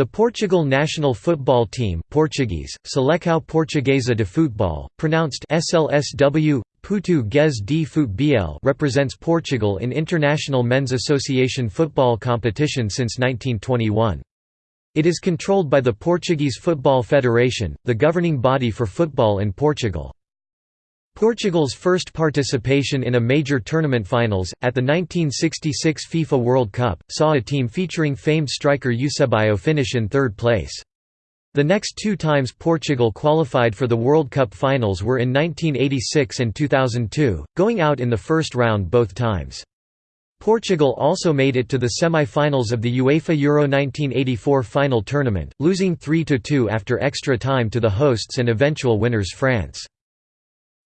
The Portugal national football team Portuguese, Seleção Portuguesa de Futebol, pronounced SLSW, Português de Futebol represents Portugal in international men's association football competition since 1921. It is controlled by the Portuguese Football Federation, the governing body for football in Portugal. Portugal's first participation in a major tournament finals, at the 1966 FIFA World Cup, saw a team featuring famed striker Eusebio finish in third place. The next two times Portugal qualified for the World Cup finals were in 1986 and 2002, going out in the first round both times. Portugal also made it to the semi-finals of the UEFA Euro 1984 final tournament, losing 3–2 after extra time to the hosts and eventual winners France.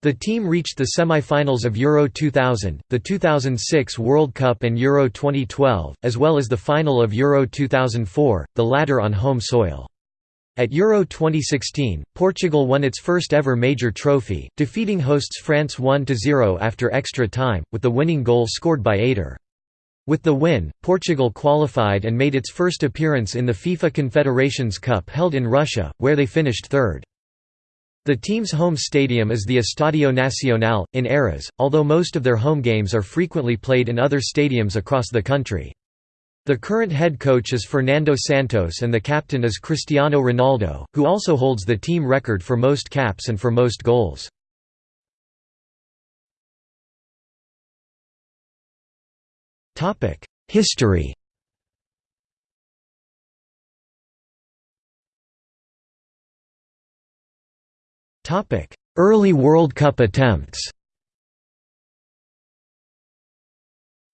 The team reached the semi-finals of Euro 2000, the 2006 World Cup and Euro 2012, as well as the final of Euro 2004, the latter on home soil. At Euro 2016, Portugal won its first ever major trophy, defeating hosts France 1–0 after extra time, with the winning goal scored by Eder. With the win, Portugal qualified and made its first appearance in the FIFA Confederations Cup held in Russia, where they finished third. The team's home stadium is the Estadio Nacional, in Oeiras, although most of their home games are frequently played in other stadiums across the country. The current head coach is Fernando Santos and the captain is Cristiano Ronaldo, who also holds the team record for most caps and for most goals. History Early World Cup attempts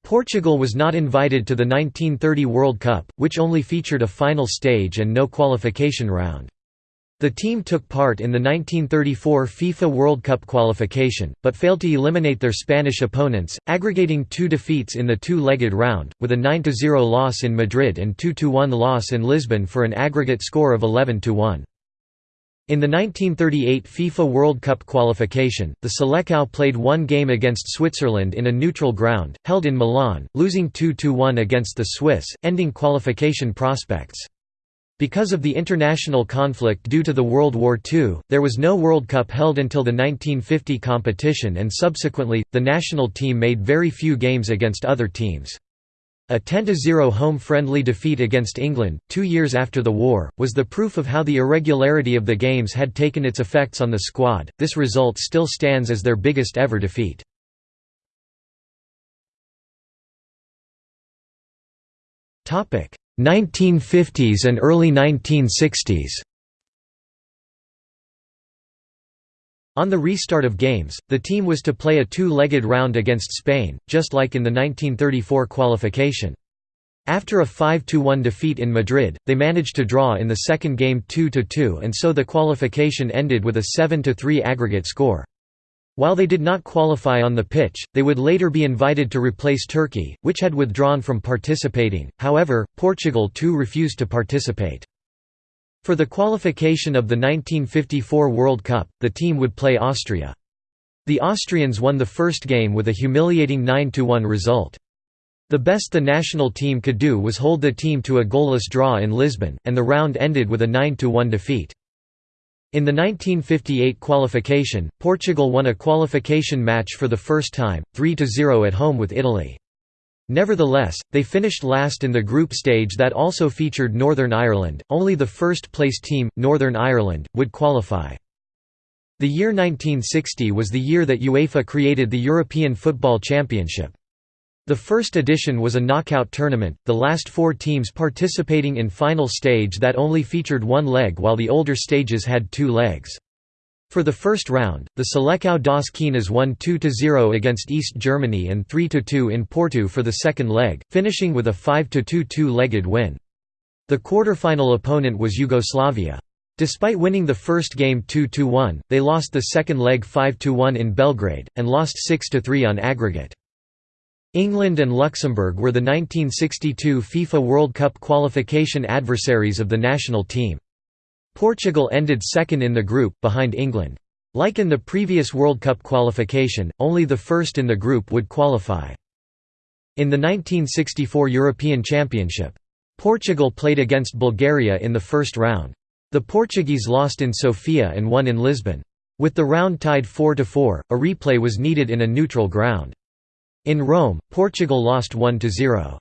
Portugal was not invited to the 1930 World Cup, which only featured a final stage and no qualification round. The team took part in the 1934 FIFA World Cup qualification, but failed to eliminate their Spanish opponents, aggregating two defeats in the two-legged round, with a 9–0 loss in Madrid and 2–1 loss in Lisbon for an aggregate score of 11–1. In the 1938 FIFA World Cup qualification, the Seleção played one game against Switzerland in a neutral ground, held in Milan, losing 2–1 against the Swiss, ending qualification prospects. Because of the international conflict due to the World War II, there was no World Cup held until the 1950 competition and subsequently, the national team made very few games against other teams. A 10–0 home friendly defeat against England, two years after the war, was the proof of how the irregularity of the games had taken its effects on the squad. This result still stands as their biggest ever defeat. Topic: 1950s and early 1960s. On the restart of games, the team was to play a two-legged round against Spain, just like in the 1934 qualification. After a 5–1 defeat in Madrid, they managed to draw in the second game 2–2 and so the qualification ended with a 7–3 aggregate score. While they did not qualify on the pitch, they would later be invited to replace Turkey, which had withdrawn from participating, however, Portugal too refused to participate. For the qualification of the 1954 World Cup, the team would play Austria. The Austrians won the first game with a humiliating 9–1 result. The best the national team could do was hold the team to a goalless draw in Lisbon, and the round ended with a 9–1 defeat. In the 1958 qualification, Portugal won a qualification match for the first time, 3–0 at home with Italy. Nevertheless, they finished last in the group stage that also featured Northern Ireland, only the first-place team, Northern Ireland, would qualify. The year 1960 was the year that UEFA created the European Football Championship. The first edition was a knockout tournament, the last four teams participating in final stage that only featured one leg while the older stages had two legs. For the first round, the Seleção das Quinas won 2–0 against East Germany and 3–2 in Porto for the second leg, finishing with a 5–2 two-legged win. The quarter-final opponent was Yugoslavia. Despite winning the first game 2–1, they lost the second leg 5–1 in Belgrade, and lost 6–3 on aggregate. England and Luxembourg were the 1962 FIFA World Cup qualification adversaries of the national team. Portugal ended second in the group, behind England. Like in the previous World Cup qualification, only the first in the group would qualify. In the 1964 European Championship, Portugal played against Bulgaria in the first round. The Portuguese lost in Sofia and won in Lisbon. With the round tied 4–4, a replay was needed in a neutral ground. In Rome, Portugal lost 1–0.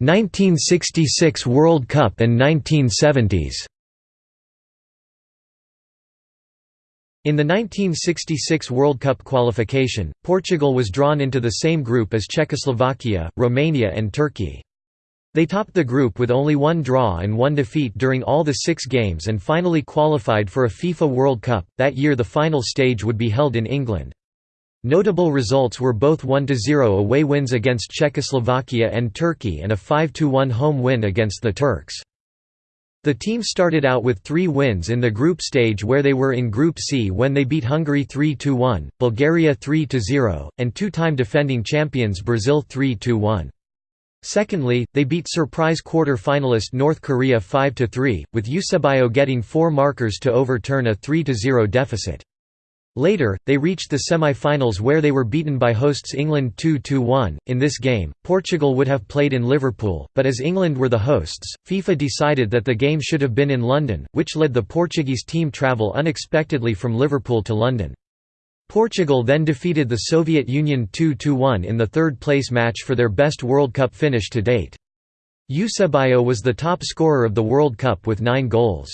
1966 World Cup and 1970s. In the 1966 World Cup qualification, Portugal was drawn into the same group as Czechoslovakia, Romania and Turkey. They topped the group with only one draw and one defeat during all the six games and finally qualified for a FIFA World Cup. That year the final stage would be held in England. Notable results were both 1–0 away wins against Czechoslovakia and Turkey and a 5–1 home win against the Turks. The team started out with three wins in the group stage where they were in Group C when they beat Hungary 3–1, Bulgaria 3–0, and two-time defending champions Brazil 3–1. Secondly, they beat surprise quarter-finalist North Korea 5–3, with Eusebio getting four markers to overturn a 3–0 deficit. Later, they reached the semi-finals where they were beaten by hosts England 2–1. In this game, Portugal would have played in Liverpool, but as England were the hosts, FIFA decided that the game should have been in London, which led the Portuguese team travel unexpectedly from Liverpool to London. Portugal then defeated the Soviet Union 2–1 in the third-place match for their best World Cup finish to date. Eusebio was the top scorer of the World Cup with nine goals.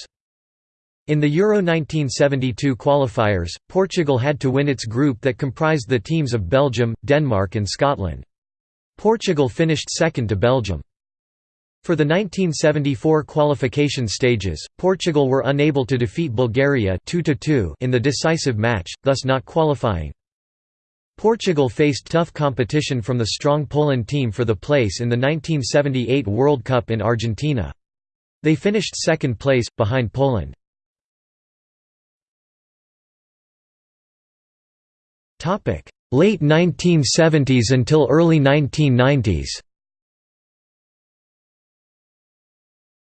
In the Euro 1972 qualifiers, Portugal had to win its group that comprised the teams of Belgium, Denmark and Scotland. Portugal finished second to Belgium. For the 1974 qualification stages, Portugal were unable to defeat Bulgaria 2 in the decisive match, thus not qualifying. Portugal faced tough competition from the strong Poland team for the place in the 1978 World Cup in Argentina. They finished second place, behind Poland. Late 1970s until early 1990s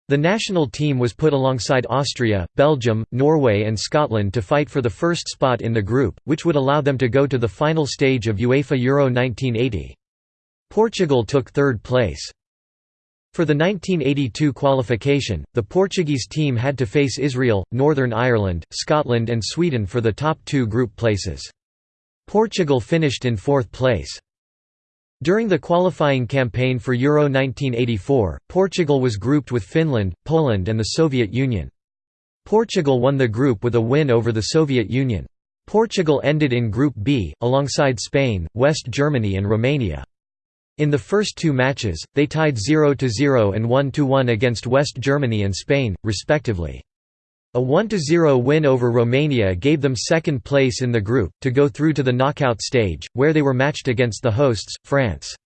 The national team was put alongside Austria, Belgium, Norway and Scotland to fight for the first spot in the group, which would allow them to go to the final stage of UEFA Euro 1980. Portugal took third place. For the 1982 qualification, the Portuguese team had to face Israel, Northern Ireland, Scotland and Sweden for the top two group places. Portugal finished in fourth place. During the qualifying campaign for Euro 1984, Portugal was grouped with Finland, Poland and the Soviet Union. Portugal won the group with a win over the Soviet Union. Portugal ended in Group B, alongside Spain, West Germany and Romania. In the first two matches, they tied 0–0 and 1–1 against West Germany and Spain, respectively. A 1–0 win over Romania gave them second place in the group, to go through to the knockout stage, where they were matched against the hosts, France.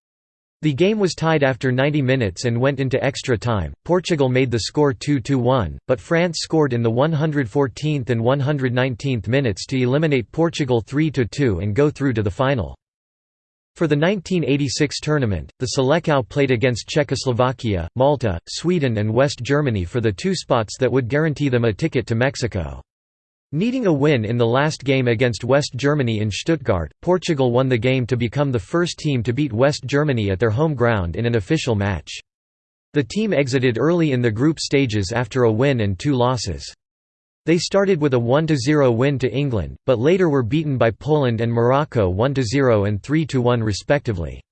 The game was tied after 90 minutes and went into extra time. Portugal made the score 2–1, but France scored in the 114th and 119th minutes to eliminate Portugal 3–2 and go through to the final. For the 1986 tournament, the Selecao played against Czechoslovakia, Malta, Sweden and West Germany for the two spots that would guarantee them a ticket to Mexico. Needing a win in the last game against West Germany in Stuttgart, Portugal won the game to become the first team to beat West Germany at their home ground in an official match. The team exited early in the group stages after a win and two losses. They started with a 1–0 win to England, but later were beaten by Poland and Morocco 1–0 and 3–1 respectively.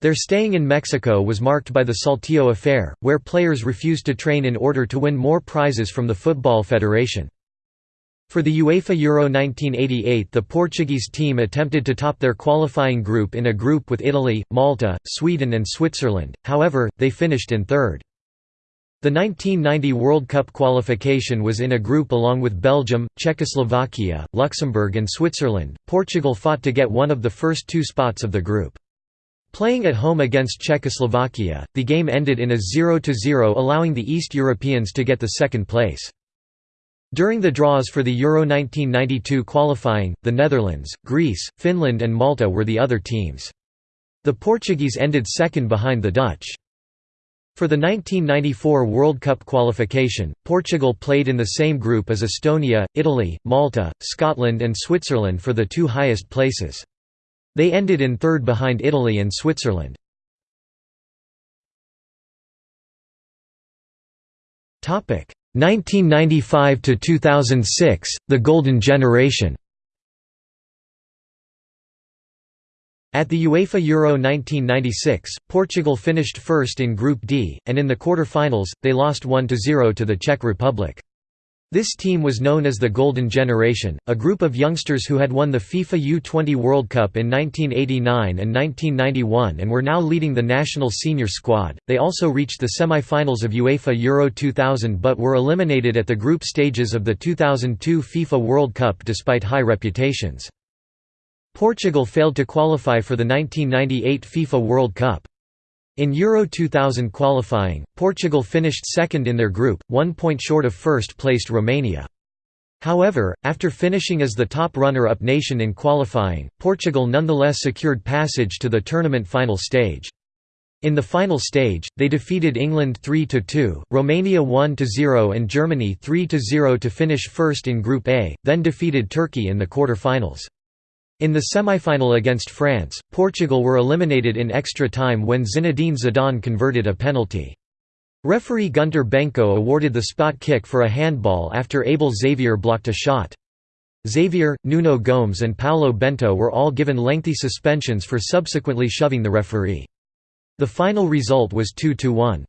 Their staying in Mexico was marked by the Saltillo affair, where players refused to train in order to win more prizes from the Football Federation. For the UEFA Euro 1988 the Portuguese team attempted to top their qualifying group in a group with Italy, Malta, Sweden and Switzerland, however, they finished in third. The 1990 World Cup qualification was in a group along with Belgium, Czechoslovakia, Luxembourg and Switzerland. Portugal fought to get one of the first two spots of the group. Playing at home against Czechoslovakia, the game ended in a 0–0 allowing the East Europeans to get the second place. During the draws for the Euro 1992 qualifying, the Netherlands, Greece, Finland and Malta were the other teams. The Portuguese ended second behind the Dutch. For the 1994 World Cup qualification, Portugal played in the same group as Estonia, Italy, Malta, Scotland and Switzerland for the two highest places. They ended in third behind Italy and Switzerland. Topic 1995 to 2006, the Golden Generation. At the UEFA Euro 1996, Portugal finished first in Group D, and in the quarter-finals, they lost 1–0 to the Czech Republic. This team was known as the Golden Generation, a group of youngsters who had won the FIFA U20 World Cup in 1989 and 1991 and were now leading the national senior squad. They also reached the semi-finals of UEFA Euro 2000 but were eliminated at the group stages of the 2002 FIFA World Cup despite high reputations. Portugal failed to qualify for the 1998 FIFA World Cup. In Euro 2000 qualifying, Portugal finished second in their group, one point short of first-placed Romania. However, after finishing as the top runner-up nation in qualifying, Portugal nonetheless secured passage to the tournament final stage. In the final stage, they defeated England 3–2, Romania 1–0 and Germany 3–0 to finish first in Group A, then defeated Turkey in the quarter-finals. In the semi-final against France, Portugal were eliminated in extra time when Zinedine Zidane converted a penalty. Referee Gunter Benko awarded the spot kick for a handball after Abel Xavier blocked a shot. Xavier, Nuno Gomes and Paulo Bento were all given lengthy suspensions for subsequently shoving the referee. The final result was 2–1.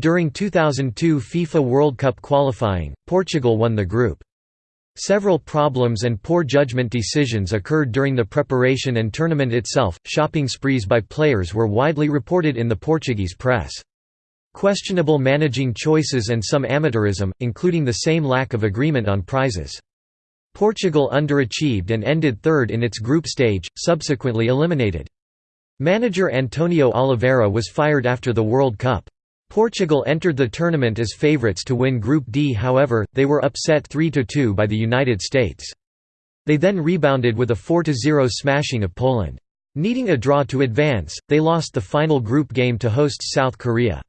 During 2002 FIFA World Cup qualifying, Portugal won the group. Several problems and poor judgment decisions occurred during the preparation and tournament itself. Shopping sprees by players were widely reported in the Portuguese press. Questionable managing choices and some amateurism, including the same lack of agreement on prizes. Portugal underachieved and ended third in its group stage, subsequently eliminated. Manager Antonio Oliveira was fired after the World Cup. Portugal entered the tournament as favourites to win Group D however, they were upset 3–2 by the United States. They then rebounded with a 4–0 smashing of Poland. Needing a draw to advance, they lost the final group game to hosts South Korea.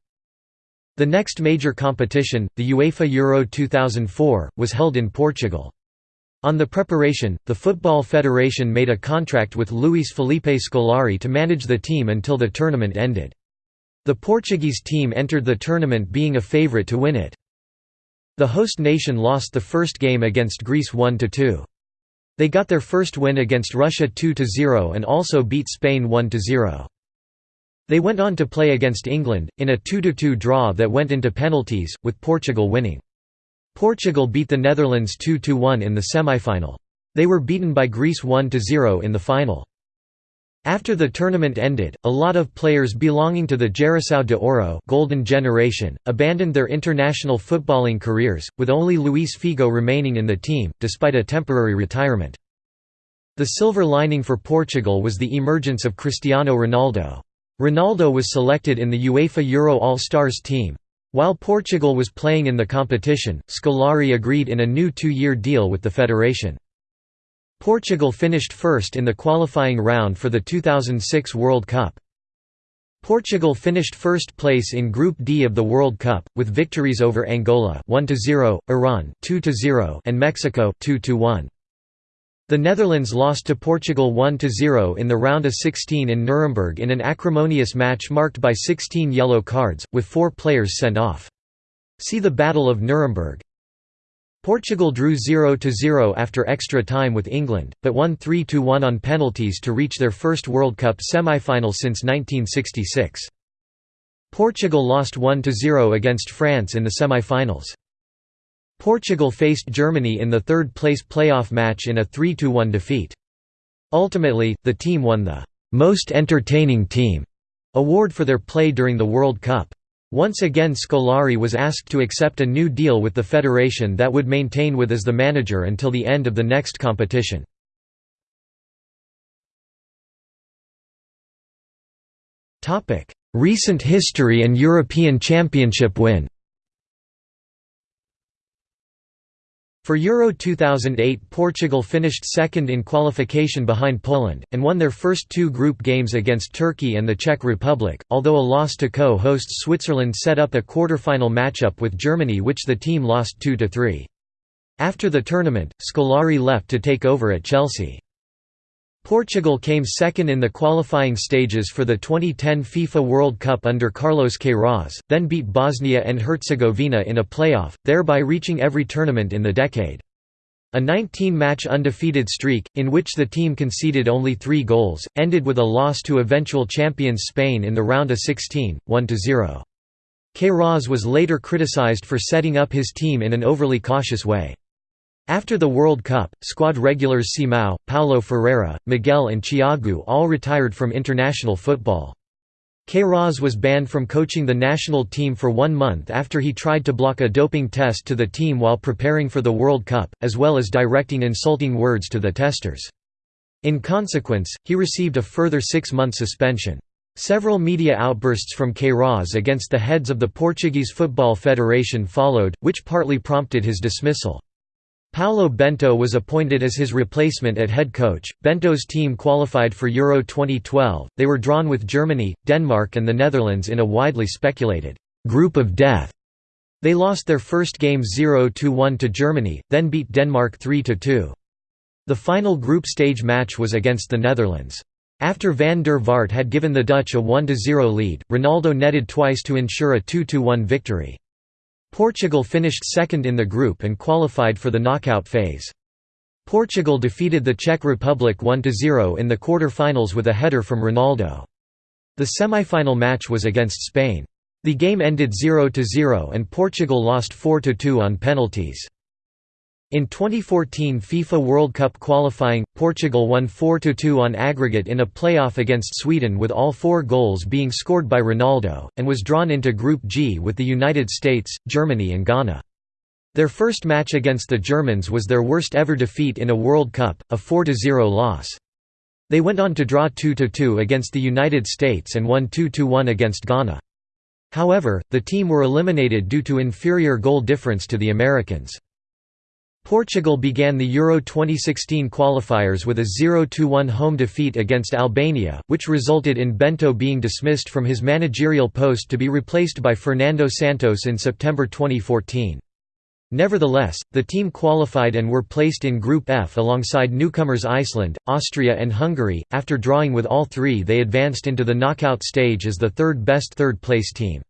The next major competition, the UEFA Euro 2004, was held in Portugal. On the preparation, the Football Federation made a contract with Luiz Felipe Scolari to manage the team until the tournament ended. The Portuguese team entered the tournament being a favourite to win it. The host nation lost the first game against Greece 1–2. They got their first win against Russia 2–0 and also beat Spain 1–0. They went on to play against England, in a 2–2 draw that went into penalties, with Portugal winning. Portugal beat the Netherlands 2–1 in the semi-final. They were beaten by Greece 1–0 in the final. After the tournament ended, a lot of players belonging to the Geração de Ouro Golden Generation, abandoned their international footballing careers, with only Luís Figo remaining in the team, despite a temporary retirement. The silver lining for Portugal was the emergence of Cristiano Ronaldo. Ronaldo was selected in the UEFA Euro All-Stars team. While Portugal was playing in the competition, Scolari agreed in a new two-year deal with the federation. Portugal finished first in the qualifying round for the 2006 World Cup. Portugal finished first place in Group D of the World Cup, with victories over Angola 1–0, Iran 2–0 and Mexico 2–1. The Netherlands lost to Portugal 1–0 in the round of 16 in Nuremberg in an acrimonious match marked by 16 yellow cards, with four players sent off. See the Battle of Nuremberg. Portugal drew 0–0 after extra time with England, but won 3–1 on penalties to reach their first World Cup semi-final since 1966. Portugal lost 1–0 against France in the semi-finals. Portugal faced Germany in the third-place playoff match in a 3–1 defeat. Ultimately, the team won the «Most Entertaining Team» award for their play during the World Cup. Once again Scolari was asked to accept a new deal with the federation that would maintain with as the manager until the end of the next competition. Recent history and European Championship win For Euro 2008 Portugal finished second in qualification behind Poland, and won their first two group games against Turkey and the Czech Republic, although a loss to co-hosts Switzerland set up a quarter-final matchup with Germany which the team lost 2–3. After the tournament, Scolari left to take over at Chelsea. Portugal came second in the qualifying stages for the 2010 FIFA World Cup under Carlos Queiroz, then beat Bosnia and Herzegovina in a playoff, thereby reaching every tournament in the decade. A 19-match undefeated streak, in which the team conceded only three goals, ended with a loss to eventual champions Spain in the round of 16, 1–0. Queiroz was later criticized for setting up his team in an overly cautious way. After the World Cup, squad regulars Simão, Paulo Ferreira, Miguel and Tiago all retired from international football. Queiroz was banned from coaching the national team for one month after he tried to block a doping test to the team while preparing for the World Cup, as well as directing insulting words to the testers. In consequence, he received a further six-month suspension. Several media outbursts from Queiroz against the heads of the Portuguese Football Federation followed, which partly prompted his dismissal. Paulo Bento was appointed as his replacement at head coach. Bento's team qualified for Euro 2012. They were drawn with Germany, Denmark, and the Netherlands in a widely speculated group of death. They lost their first game 0–1 to Germany, then beat Denmark 3–2. The final group stage match was against the Netherlands. After Van der Vaart had given the Dutch a 1–0 lead, Ronaldo netted twice to ensure a 2–1 victory. Portugal finished second in the group and qualified for the knockout phase. Portugal defeated the Czech Republic 1–0 in the quarter-finals with a header from Ronaldo. The semi-final match was against Spain. The game ended 0–0 and Portugal lost 4–2 on penalties. In 2014 FIFA World Cup qualifying, Portugal won 4–2 on aggregate in a playoff against Sweden with all four goals being scored by Ronaldo, and was drawn into Group G with the United States, Germany and Ghana. Their first match against the Germans was their worst ever defeat in a World Cup, a 4–0 loss. They went on to draw 2–2 against the United States and won 2–1 against Ghana. However, the team were eliminated due to inferior goal difference to the Americans. Portugal began the Euro 2016 qualifiers with a 0–1 home defeat against Albania, which resulted in Bento being dismissed from his managerial post to be replaced by Fernando Santos in September 2014. Nevertheless, the team qualified and were placed in Group F alongside newcomers Iceland, Austria and Hungary. After drawing with all three they advanced into the knockout stage as the third best third-place team.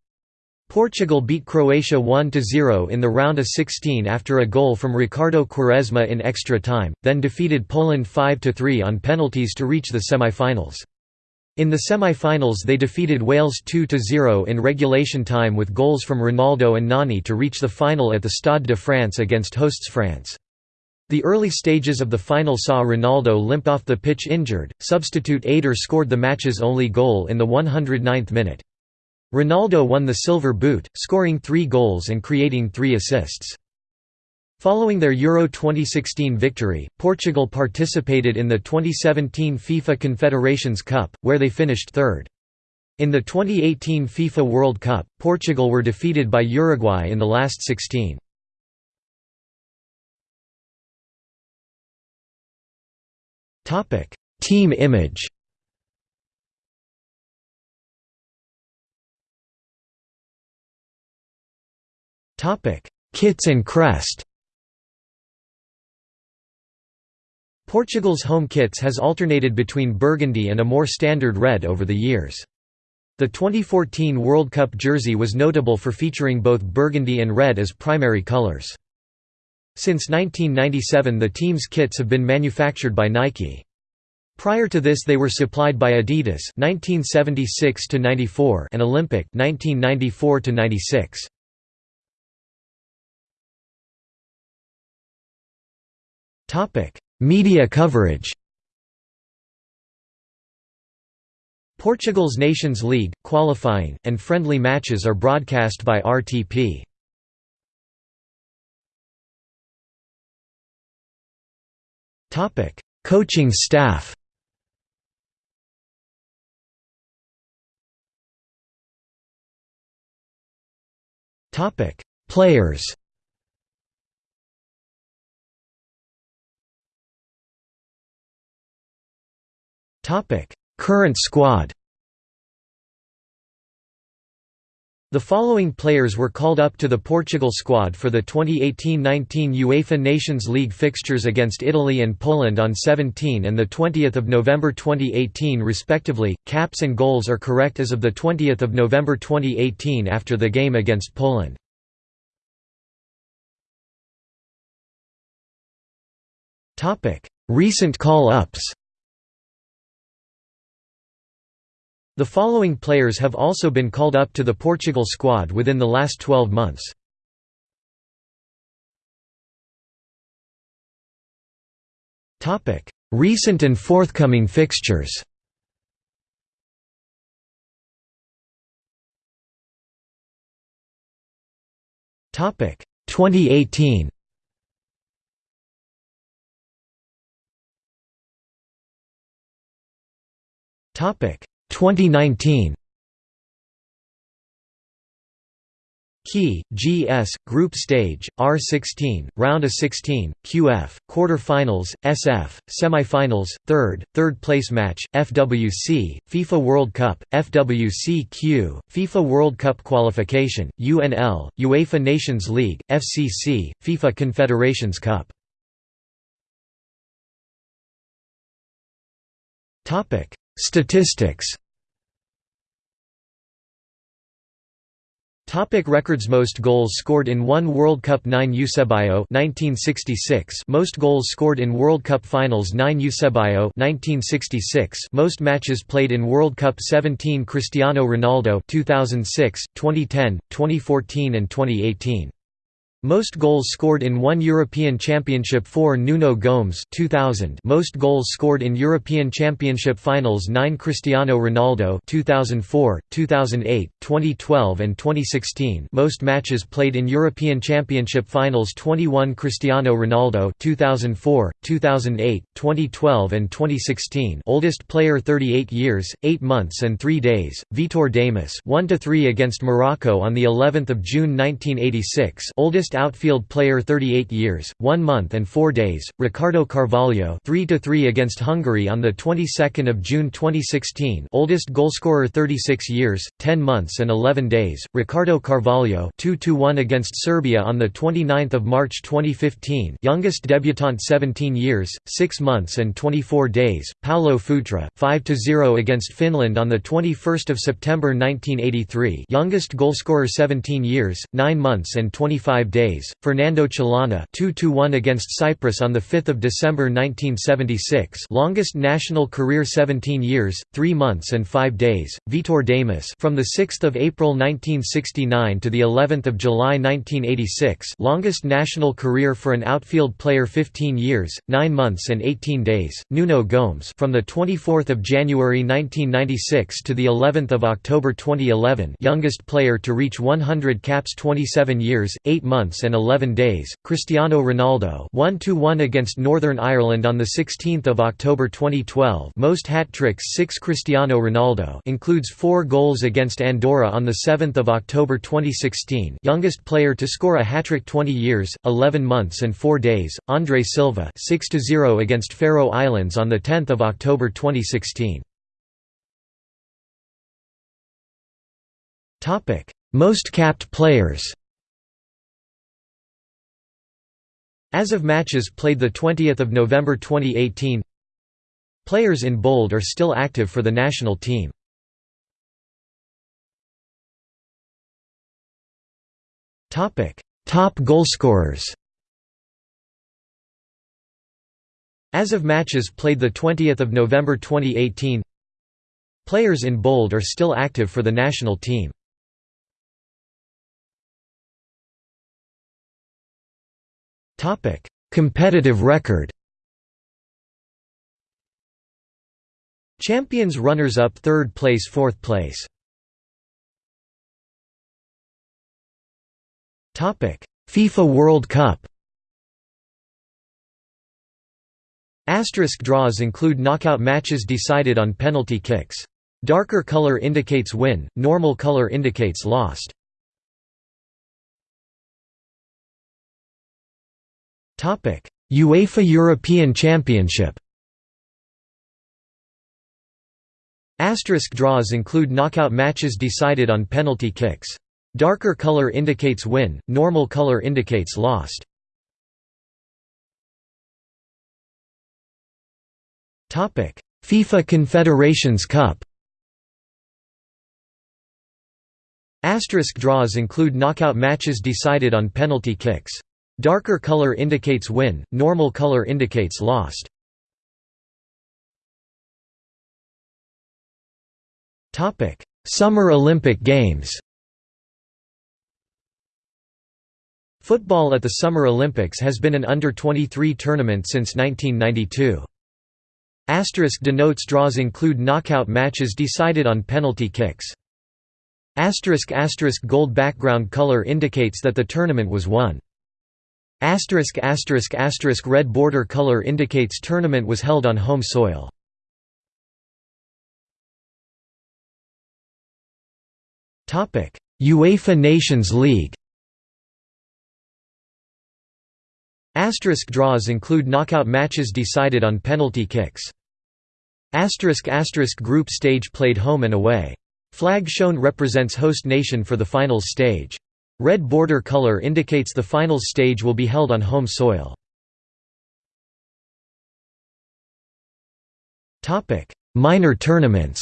Portugal beat Croatia 1–0 in the round of 16 after a goal from Ricardo Quaresma in extra time, then defeated Poland 5–3 on penalties to reach the semi-finals. In the semi-finals they defeated Wales 2–0 in regulation time with goals from Ronaldo and Nani to reach the final at the Stade de France against hosts France. The early stages of the final saw Ronaldo limp off the pitch injured, substitute Eder scored the match's only goal in the 109th minute. Ronaldo won the Silver Boot, scoring three goals and creating three assists. Following their Euro 2016 victory, Portugal participated in the 2017 FIFA Confederations Cup, where they finished third. In the 2018 FIFA World Cup, Portugal were defeated by Uruguay in the last 16. Team image Kits and crest. Portugal's home kits has alternated between burgundy and a more standard red over the years. The 2014 World Cup jersey was notable for featuring both burgundy and red as primary colors. Since 1997 the team's kits have been manufactured by Nike. Prior to this they were supplied by Adidas 1976 and Olympic 1994 -96. Topic: Media coverage. Portugal's Nations League, qualifying, and friendly matches are broadcast by RTP. Topic: Coaching staff. Topic: Players. Current squad The following players were called up to the Portugal squad for the 2018–19 UEFA Nations League fixtures against Italy and Poland on 17 and 20 November 2018 respectively. Caps and goals are correct as of 20 November 2018 after the game against Poland. Recent call-ups The following players have also been called up to the Portugal squad within the last 12 months. Recent and forthcoming fixtures. Topic. 2018 Topic 2019 Key, GS, Group Stage, R16, Round of 16, QF, Quarter-finals, SF, Semi-finals, Third, Third place match, FWC, FIFA World Cup, FWC-Q, FIFA World Cup Qualification, UNL, UEFA Nations League, FCC, FIFA Confederations Cup Statistics. Topic records Most goals scored in one World Cup 9 Eusebio 1966 Most goals scored in World Cup Finals 9 Eusebio 1966 Most matches played in World Cup 17 Cristiano Ronaldo 2006 2010 2014 and 2018 most goals scored in one European Championship for Nuno Gomes 2000 Most goals scored in European Championship finals 9 Cristiano Ronaldo 2004, 2008, 2012 and 2016 Most matches played in European Championship finals 21 Cristiano Ronaldo 2004, 2008, 2012 and 2016 Oldest player 38 years, 8 months and 3 days, Vitor Damas 1–3 against Morocco on the 11th of June 1986 Oldest outfield player 38 years, 1 month and 4 days, Ricardo Carvalho 3–3 against Hungary on the 22nd of June 2016 oldest goalscorer 36 years, 10 months and 11 days, Ricardo Carvalho 2–1 against Serbia on the 29th of March 2015 youngest debutant 17 years, 6 months and 24 days, Paulo Futre 5–0 against Finland on the 21st of September 1983 youngest goalscorer 17 years, 9 months and 25 days days. Fernando Chalana 2-1 against Cyprus on the 5th of December 1976, longest national career 17 years, 3 months and 5 days. Vitor Damas from the 6th of April 1969 to the 11th of July 1986, longest national career for an outfield player 15 years, 9 months and 18 days. Nuno Gomes from the 24th of January 1996 to the 11th of October 2011, youngest player to reach 100 caps 27 years, 8 months months and 11 days. Cristiano Ronaldo 1-1 against Northern Ireland on the 16th of October 2012. Most hat-tricks 6 Cristiano Ronaldo includes 4 goals against Andorra on the 7th of October 2016. Youngest player to score a hat-trick 20 years, 11 months and 4 days. Andre Silva 6-0 against Faroe Islands on the 10th of October 2016. Topic: Most capped players. As of matches played 20 November 2018 Players in bold are still active for the national team. Top goalscorers As of matches played 20 November 2018 Players in bold are still active for the national team. Topic: Competitive record. Champions runners-up third place fourth place. Topic: FIFA World Cup. Asterisk draws include knockout matches decided on penalty kicks. Darker color indicates win, normal color indicates lost. UEFA European Championship Asterisk draws include knockout matches decided on penalty kicks. Darker color indicates win, normal color indicates lost. FIFA Confederations Cup Asterisk draws include knockout matches decided on penalty kicks. Darker color indicates win, normal color indicates lost. Summer Olympic Games Football at the Summer Olympics has been an under-23 tournament since 1992. Asterisk denotes draws include knockout matches decided on penalty kicks. Asterisk asterisk gold background color indicates that the tournament was won. Asterisk asterisk asterisk red border color indicates tournament was held on home soil. Topic: UEFA Nations League. Asterisk draws include knockout matches decided on penalty kicks. Asterisk asterisk group stage played home and away. Flag shown represents host nation for the finals stage. Red border color indicates the finals stage will be held on home soil. Minor tournaments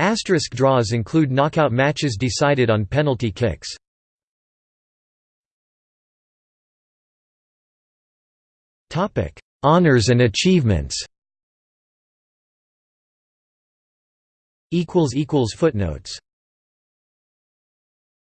Asterisk draws include knockout matches decided on penalty kicks. Honours and achievements Footnotes